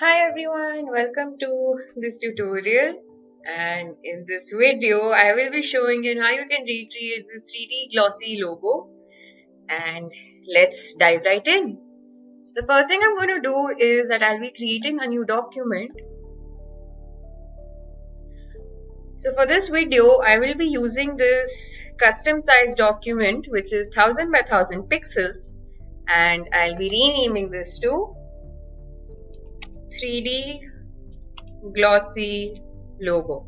Hi everyone, welcome to this tutorial and in this video I will be showing you how you can recreate this 3D glossy logo and let's dive right in. So the first thing I'm going to do is that I'll be creating a new document. So for this video I will be using this custom size document which is 1000 by 1000 pixels and I'll be renaming this to 3D glossy logo.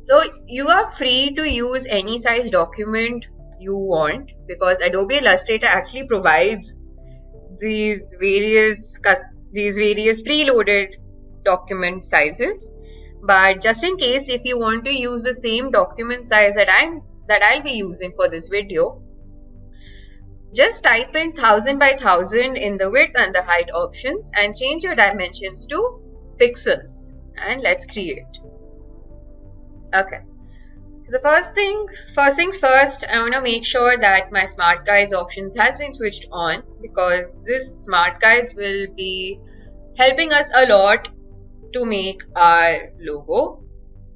So you are free to use any size document you want because Adobe Illustrator actually provides these various these various preloaded document sizes. But just in case if you want to use the same document size that I'm that I'll be using for this video, just type in 1000 by 1000 in the width and the height options and change your dimensions to pixels and let's create. Okay. So the first thing, first things first, I want to make sure that my smart guides options has been switched on because this smart guides will be helping us a lot to make our logo.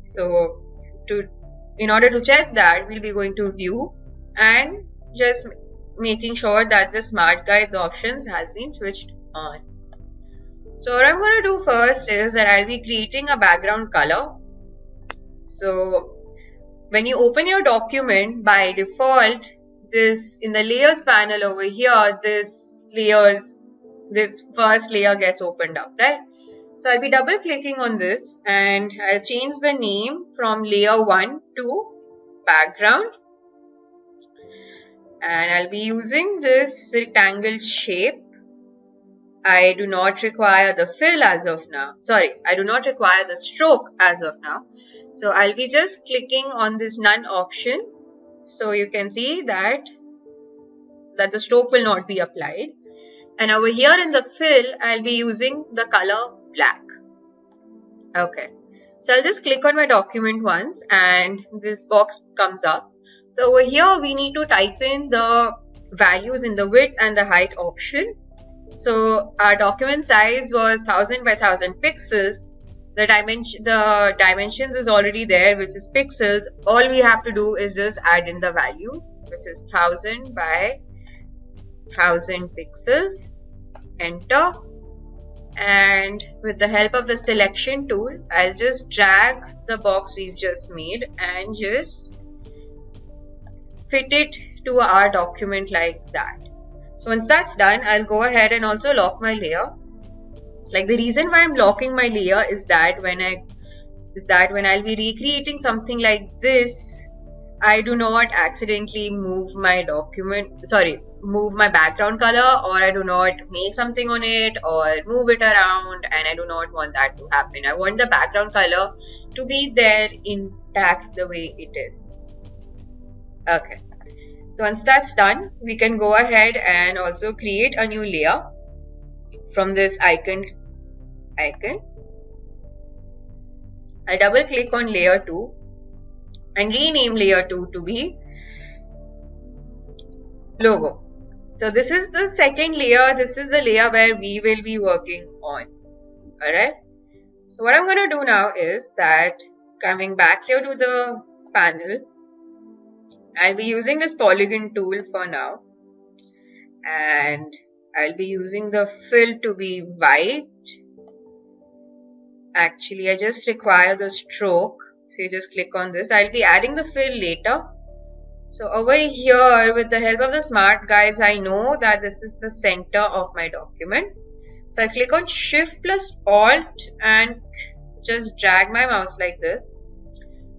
So to in order to check that, we'll be going to view and just making sure that the smart guides options has been switched on. So what I'm going to do first is that I'll be creating a background color. So when you open your document by default this in the layers panel over here this layers this first layer gets opened up right so I'll be double clicking on this and I'll change the name from layer 1 to background and I'll be using this rectangle shape. I do not require the fill as of now. Sorry, I do not require the stroke as of now. So I'll be just clicking on this none option. So you can see that, that the stroke will not be applied. And over here in the fill, I'll be using the color black. Okay. So I'll just click on my document once and this box comes up so over here we need to type in the values in the width and the height option. So our document size was 1000 by 1000 pixels. The dimension, the dimensions is already there, which is pixels. All we have to do is just add in the values, which is 1000 by 1000 pixels. Enter. And with the help of the selection tool, I'll just drag the box we've just made and just fit it to our document like that. So once that's done, I'll go ahead and also lock my layer. It's like the reason why I'm locking my layer is that when I is that when I'll be recreating something like this, I do not accidentally move my document, sorry, move my background color or I do not make something on it or move it around and I do not want that to happen. I want the background color to be there intact the way it is. Okay. So once that's done, we can go ahead and also create a new layer from this icon icon. I double click on layer 2 and rename layer 2 to be logo. So this is the second layer. This is the layer where we will be working on. Alright. So what I'm going to do now is that coming back here to the panel, I'll be using this polygon tool for now. And I'll be using the fill to be white. Actually I just require the stroke. So you just click on this. I'll be adding the fill later. So over here with the help of the smart guides I know that this is the center of my document. So I click on shift plus alt and just drag my mouse like this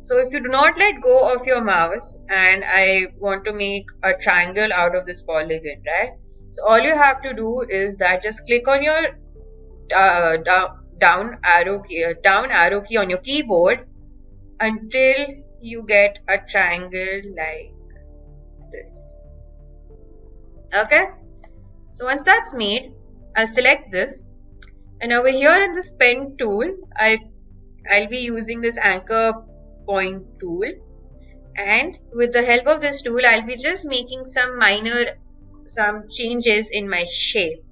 so if you do not let go of your mouse and I want to make a triangle out of this polygon, right? So all you have to do is that just click on your uh, down, arrow key, uh, down arrow key on your keyboard until you get a triangle like this. Okay. So once that's made, I'll select this and over here in this pen tool, I I'll be using this anchor point tool and with the help of this tool I'll be just making some minor some changes in my shape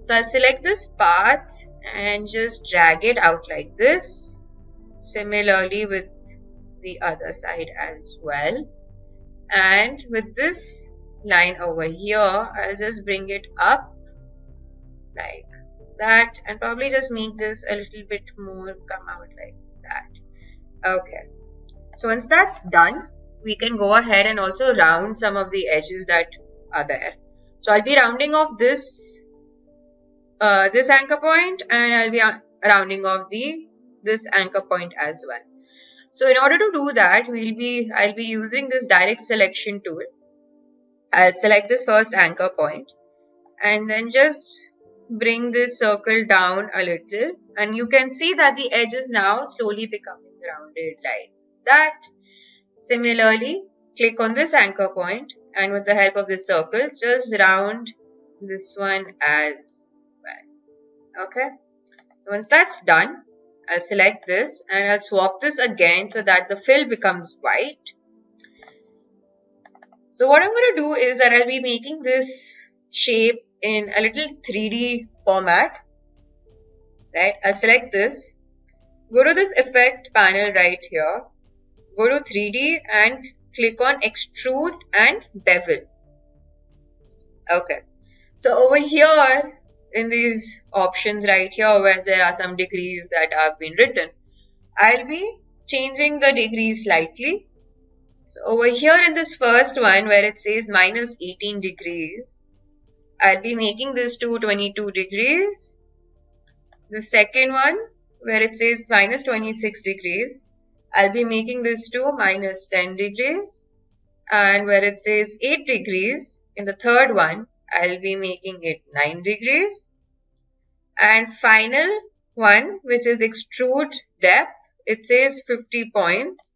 so I'll select this path and just drag it out like this. Similarly with the other side as well. And with this line over here, I'll just bring it up like that and probably just make this a little bit more come out like that. Okay. So once that's done, we can go ahead and also round some of the edges that are there. So I'll be rounding off this uh, this anchor point and I'll be rounding off the this anchor point as well. So in order to do that, we'll be I'll be using this direct selection tool. I'll select this first anchor point and then just bring this circle down a little and you can see that the edge is now slowly becoming rounded like that. Similarly, click on this anchor point and with the help of this circle, just round this one as well. Okay. So once that's done, I'll select this and I'll swap this again so that the fill becomes white. So what I'm going to do is that I'll be making this shape in a little 3D format. Right, I'll select this. Go to this effect panel right here. Go to 3D and click on extrude and bevel. Okay. So over here in these options right here where there are some degrees that have been written, I'll be changing the degrees slightly. So over here in this first one where it says minus 18 degrees, I'll be making this to 22 degrees. The second one where it says minus 26 degrees, I'll be making this to minus 10 degrees. And where it says 8 degrees in the third one, I'll be making it 9 degrees. And final one, which is extrude depth, it says 50 points.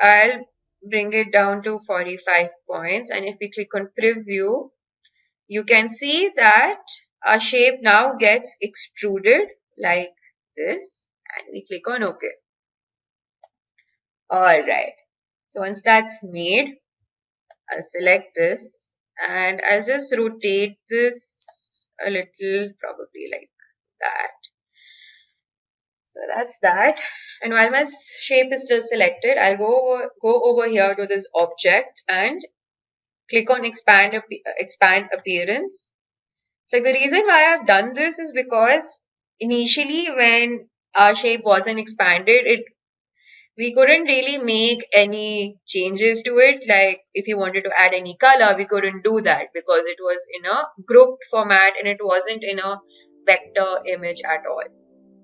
I'll bring it down to 45 points. And if we click on preview, you can see that our shape now gets extruded like this. And we click on OK. Alright. So once that's made, I'll select this and I'll just rotate this a little, probably like that. So that's that. And while my shape is still selected, I'll go over, go over here to this object and click on expand, expand appearance. So like the reason why I've done this is because initially when our shape wasn't expanded, it we couldn't really make any changes to it. Like if you wanted to add any color, we couldn't do that because it was in a grouped format and it wasn't in a vector image at all,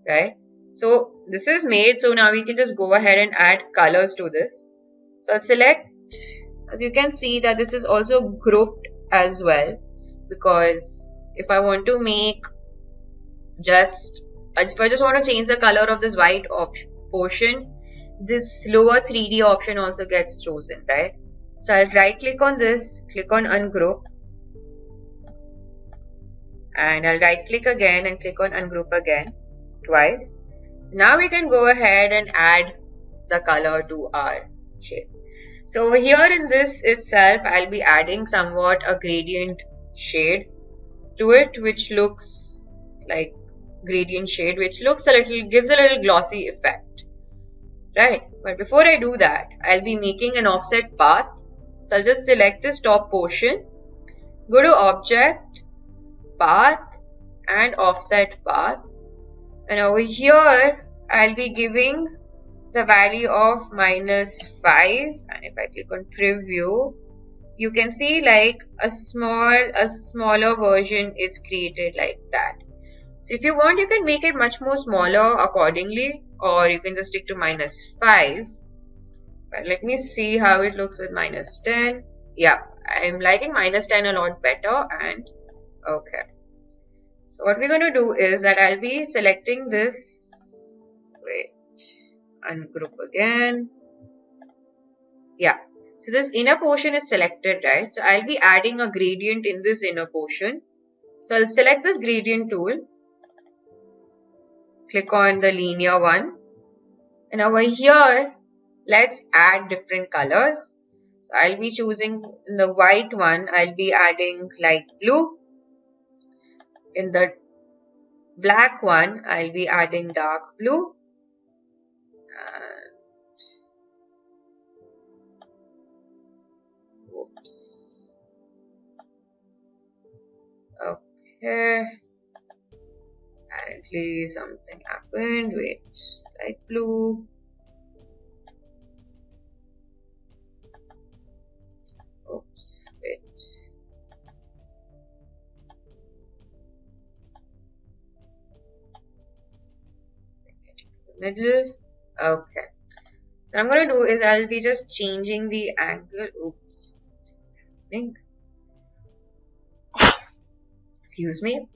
right? So this is made. So now we can just go ahead and add colors to this. So I'll select, as you can see that this is also grouped as well because if I want to make just, if I just want to change the color of this white portion, this lower 3D option also gets chosen, right? So I'll right click on this, click on ungroup and I'll right click again and click on ungroup again twice. So now we can go ahead and add the color to our shape. So over here in this itself, I'll be adding somewhat a gradient shade to it, which looks like gradient shade, which looks a little, gives a little glossy effect right? But before I do that, I'll be making an offset path. So I'll just select this top portion, go to object, path and offset path. And over here, I'll be giving the value of minus 5 and if I click on preview you can see like a small a smaller version is created like that so if you want you can make it much more smaller accordingly or you can just stick to minus 5 but let me see how it looks with minus 10 yeah I'm liking minus 10 a lot better and okay. So what we're going to do is that I'll be selecting this wait ungroup again. Yeah so this inner portion is selected right? So I'll be adding a gradient in this inner portion. So I'll select this gradient tool click on the linear one and over here let's add different colors so I'll be choosing the white one I'll be adding light blue in the black one, I'll be adding dark blue. And oops. Okay. Apparently something happened. Wait, light blue. Oops, wait. middle okay so I'm gonna do is I'll be just changing the angle oops excuse me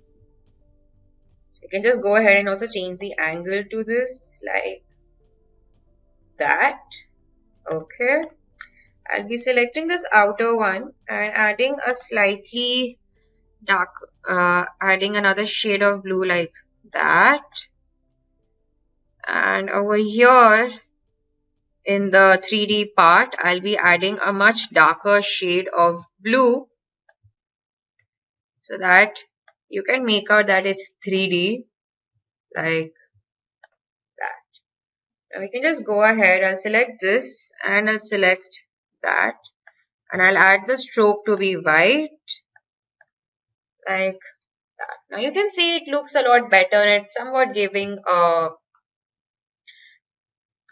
can just go ahead and also change the angle to this like that. Okay. I'll be selecting this outer one and adding a slightly dark uh, adding another shade of blue like that. And over here in the 3D part I'll be adding a much darker shade of blue. So that you can make out that it's 3D like that. Now we can just go ahead, I'll select this and I'll select that and I'll add the stroke to be white like that. Now you can see it looks a lot better and it's somewhat giving a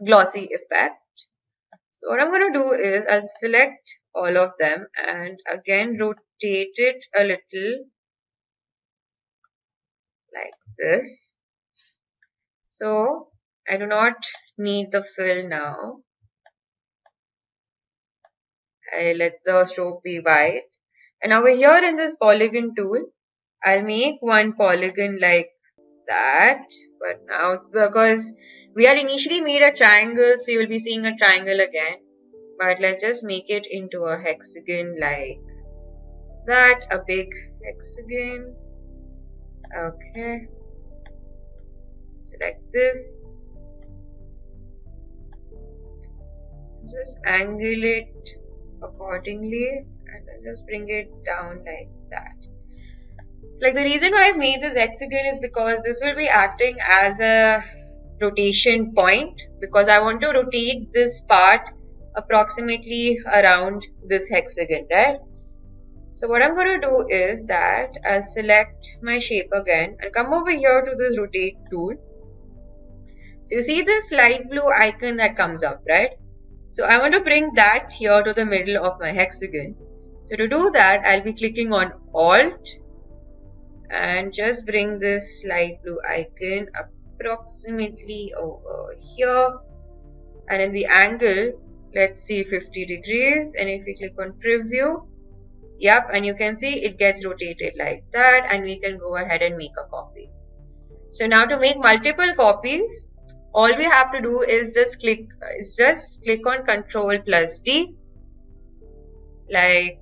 glossy effect. So what I'm going to do is I'll select all of them and again rotate it a little like this. So I do not need the fill now. I let the stroke be white. And over here in this polygon tool, I'll make one polygon like that. But now it's because we had initially made a triangle, so you'll be seeing a triangle again. But let's just make it into a hexagon like that, a big hexagon. Okay. Select this. Just angle it accordingly and then just bring it down like that. So like the reason why I've made this hexagon is because this will be acting as a rotation point because I want to rotate this part approximately around this hexagon, right? So what I'm going to do is that I'll select my shape again and come over here to this rotate tool. So you see this light blue icon that comes up, right? So I want to bring that here to the middle of my hexagon. So to do that, I'll be clicking on Alt and just bring this light blue icon approximately over here. And in the angle, let's see 50 degrees. And if we click on preview, Yep, and you can see it gets rotated like that and we can go ahead and make a copy. So now to make multiple copies, all we have to do is just click, is just click on Control plus D like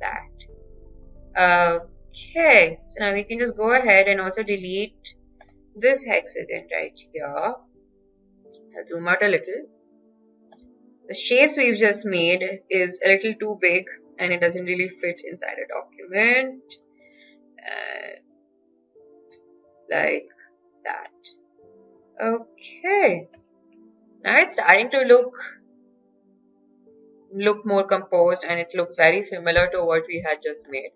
that. Okay, so now we can just go ahead and also delete this hexagon right here. I'll zoom out a little. The shapes we've just made is a little too big and it doesn't really fit inside a document. And like that. Okay. So now it's starting to look look more composed and it looks very similar to what we had just made.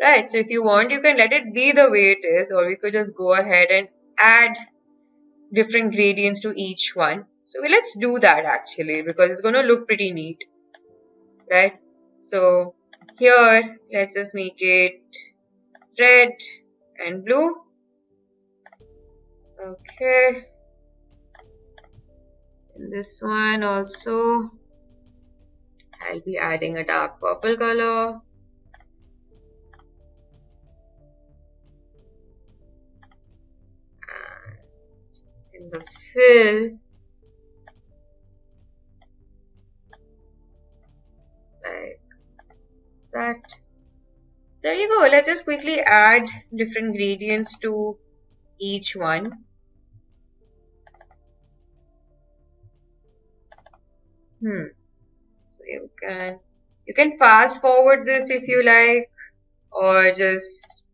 Right so if you want you can let it be the way it is or we could just go ahead and add different gradients to each one. So let's do that actually because it's going to look pretty neat. Right so here, let's just make it red and blue. Okay. And this one also, I'll be adding a dark purple color. In the fill, that there you go let's just quickly add different gradients to each one hmm so you can you can fast forward this if you like or just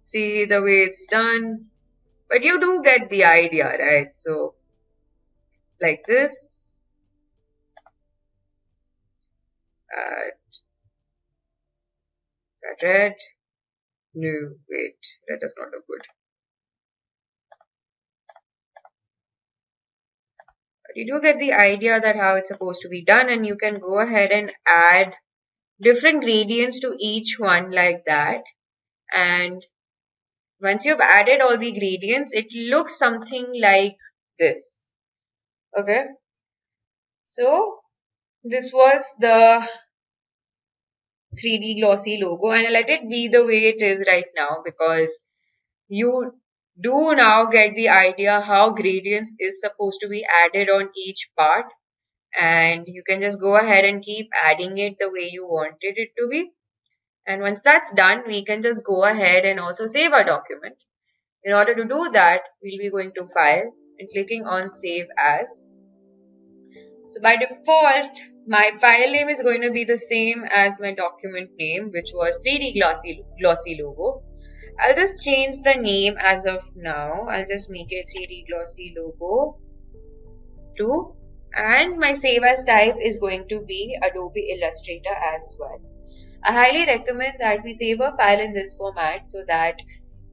see the way it's done. But you do get the idea, right? So, like this. Add. Is that red? No, wait, red does not look good. But you do get the idea that how it's supposed to be done and you can go ahead and add different gradients to each one like that. And once you've added all the gradients, it looks something like this. Okay. So this was the 3D glossy logo and let it be the way it is right now because you do now get the idea how gradients is supposed to be added on each part and you can just go ahead and keep adding it the way you wanted it to be. And once that's done we can just go ahead and also save our document. In order to do that we'll be going to file and clicking on save as so by default my file name is going to be the same as my document name which was 3d glossy glossy logo I'll just change the name as of now. I'll just make it 3D glossy logo 2 and my save as type is going to be Adobe Illustrator as well. I highly recommend that we save a file in this format so that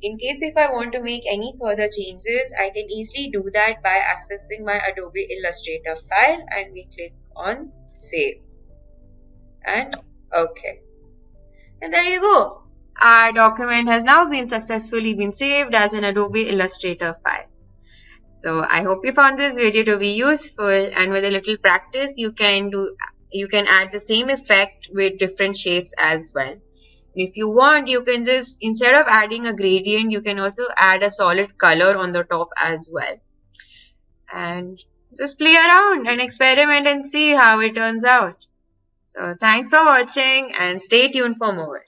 in case if I want to make any further changes, I can easily do that by accessing my Adobe Illustrator file and we click on save and okay. And there you go. Our document has now been successfully been saved as an Adobe Illustrator file. So I hope you found this video to be useful and with a little practice you can do you can add the same effect with different shapes as well. If you want you can just instead of adding a gradient you can also add a solid color on the top as well. And just play around and experiment and see how it turns out. So thanks for watching and stay tuned for more.